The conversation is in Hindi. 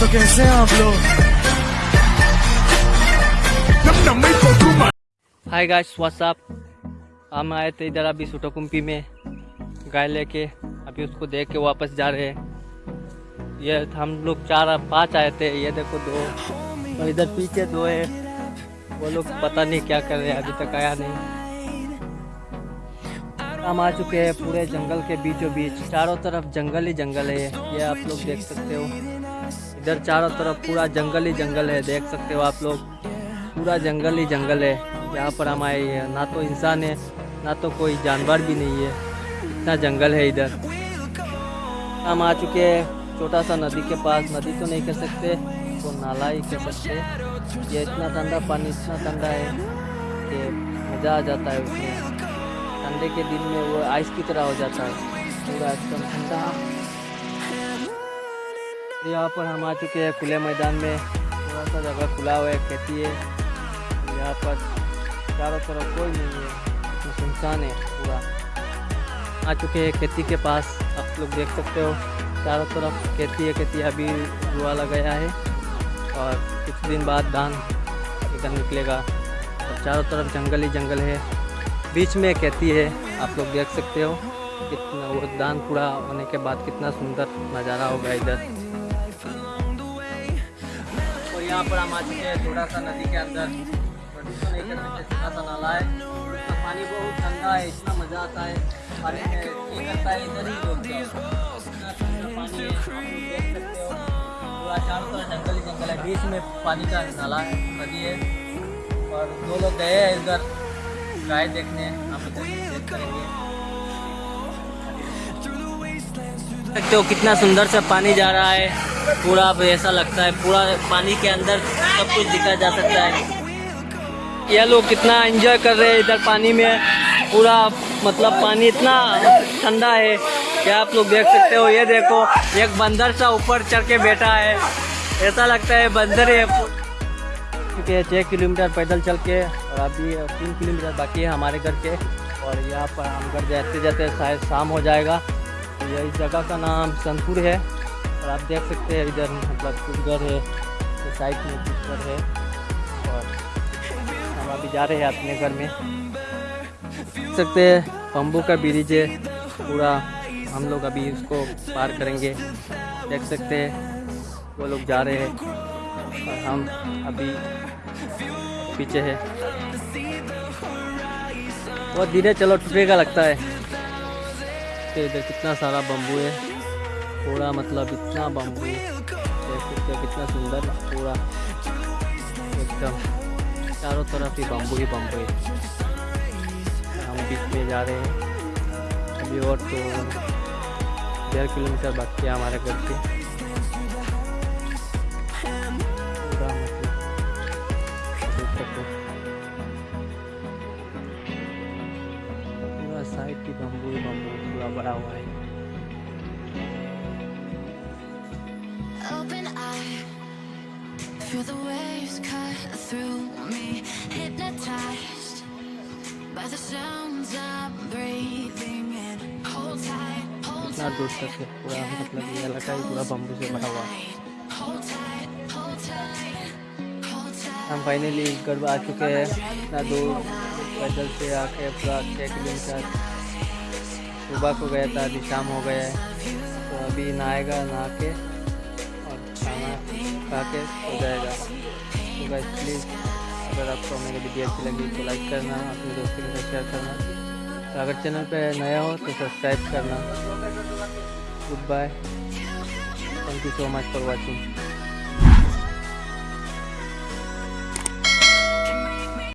तो कैसे हैं आप लोग हाय गाइस व्हाट्सअप हम आए थे इधर अभी सुटोकुम्पी में। गाय लेके। अभी उसको देख के वापस जा रहे हैं। ये हम लोग चार, पाँच आए थे। ये देखो दो। और इधर पीछे दो है। वो लोग पता नहीं क्या कर रहे हैं। अभी तक आया नहीं। हम आ चुके हैं पूरे जंगल के बीचों बीच चारों तरफ़ जंगल ही जंगल है। ये आप लोग देख सकते हो। इधर चारों तरफ़ पूरा जंगल ही जंगल है, देख सकते हो आप लोग। पूरा जंगल ही जंगल है। यहाँ पर हम आए हैं। ना तो इंसान है, ना तो कोई जानवर भी नहीं है। इतना जंगल है इधर। हम आ चुके हैं छोटा सा नदी के पास। नदी तो नहीं कह सकते तो नाला ही कह सकते। ये इतना ठंडा पानी, इतना ठंडा है कि मज़ा आ जाता है उसमें। ठंडे के दिन में वो आइस की तरह हो जाता है। पूरा एकदम ठंडा। यहाँ पर हम आ चुके हैं खुले मैदान में। थोड़ा सा जगह खुला हुआ है, खेती है यहाँ पर चारों तरफ़ कोई नहीं है, इसमें सुनसान है पूरा। आ चुके हैं खेती के पास, आप लोग देख सकते हो, चारों तरफ़ खेती है, खेती अभी रुआ लगाया है। और कुछ दिन बाद धान इधर निकलेगा। और चारों तरफ़ जंगल ही जंगल है। बीच में खेती है, आप लोग देख सकते हो, कितना वो धान पूरा होने के बाद कितना सुंदर नज़ारा होगा इधर। यहाँ पर हम आ चुके हैं थोड़ा सा नदी के अंदर। छोटा सा नाला है। इसका पानी बहुत ठंडा है, इतना मज़ा आता है। पानी है इधर ही पूरा चारों तरफ़ जंगल ही जंगल है। बीच में पानी का नाला है, नदी है। और दो लोग गए हैं इधर गाय देखने। हम सकते हो कितना सुंदर सा पानी जा रहा है। पूरा ऐसा लगता है, पूरा पानी के अंदर सब कुछ दिखा जा सकता है। ये लोग कितना एंजॉय कर रहे हैं इधर पानी में। पूरा मतलब पानी इतना ठंडा है कि आप लोग देख सकते हो, ये देखो, एक बंदर सा ऊपर चढ़ के बैठा है। ऐसा लगता है बंदर है। क्योंकि छः किलोमीटर पैदल चल के और अभी तीन किलोमीटर बाकी है हमारे घर के। और यहाँ पर हम घर जाते जाते शायद शाम हो जाएगा। तो यही जगह का नाम सनपुर है। और आप देख सकते हैं इधर मतलब कुछ घर है तो साइड में कुछ घर है। और हम अभी जा रहे हैं अपने घर में। देख सकते हैं बम्बू का ब्रिज है, पूरा हम लोग अभी उसको पार करेंगे। देख सकते हैं, वो लोग जा रहे हैं, और हम अभी पीछे है। बहुत धीरे चलो टूटेगा लगता है। तो इधर कितना सारा बम्बू है। पूरा मतलब इतना बम्बू देख सकते हो कितना सुंदर पूरा एकदम चारों तरफ़ ही बम्बू ही बम्बू है हम बीच में जा रहे हैं। अभी और तो डेढ़ किलोमीटर बाकी है हमारे घर से। पूरा मतलब पूरा साइड की बम्बू बम्बू पूरा बड़ा हुआ है। Feel the waves cut through me, hypnotized by the sounds I'm breathing in. Hold tight, hold इतना दूर तक है पूरा मतलब ये इलाका ही पूरा बम्बू से भरा हुआ tight, hold tight, hold tight, hold tight. हम फाइनली घर आ चुके हैं इतना दूर पैदल से आके पूरा छः किलोमीटर सुबह को गया था अभी शाम हो गया है तो अभी नहाएगा नहा के खा के हो जाएगा। तो गाइस प्लीज़ अगर आपको मेरी वीडियो अच्छी लगी तो लाइक करना, अपने दोस्तों के साथ शेयर करना। तो अगर चैनल पर नया हो तो सब्सक्राइब करना। Goodbye thank you so much for watching